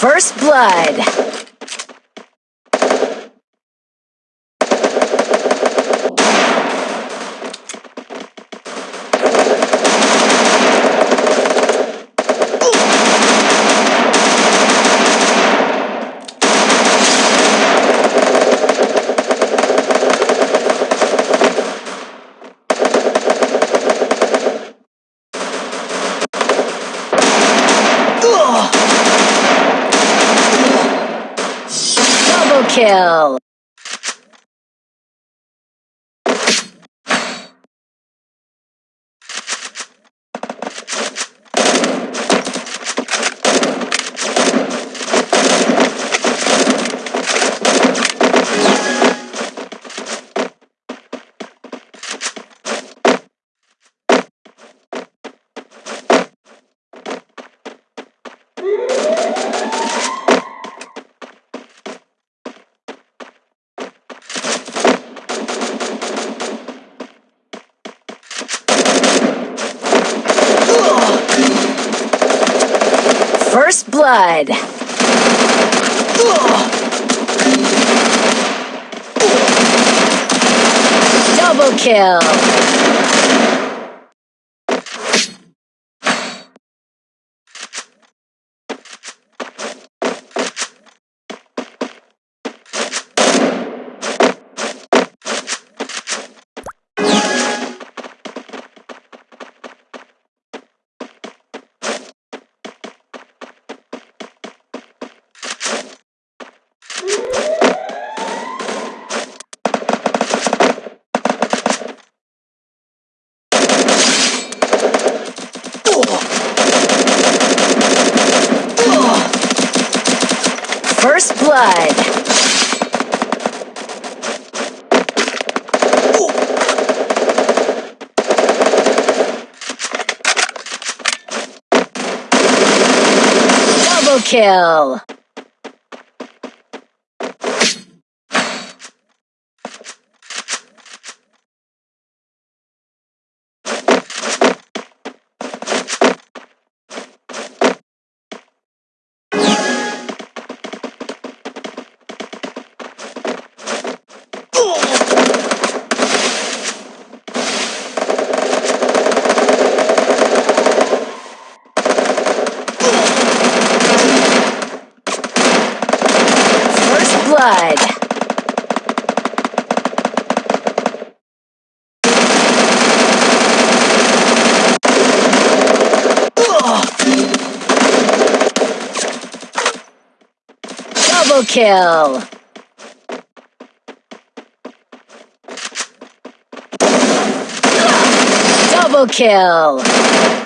First Blood. Kill. Blood. Double kill. Double kill. Double kill. Double kill.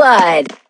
Blood.